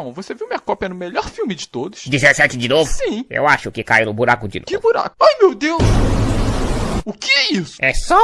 Então, você viu minha cópia no melhor filme de todos? 17 de novo? Sim. Eu acho que caiu no buraco de Que buraco? Ai, meu Deus! O que é isso? É só.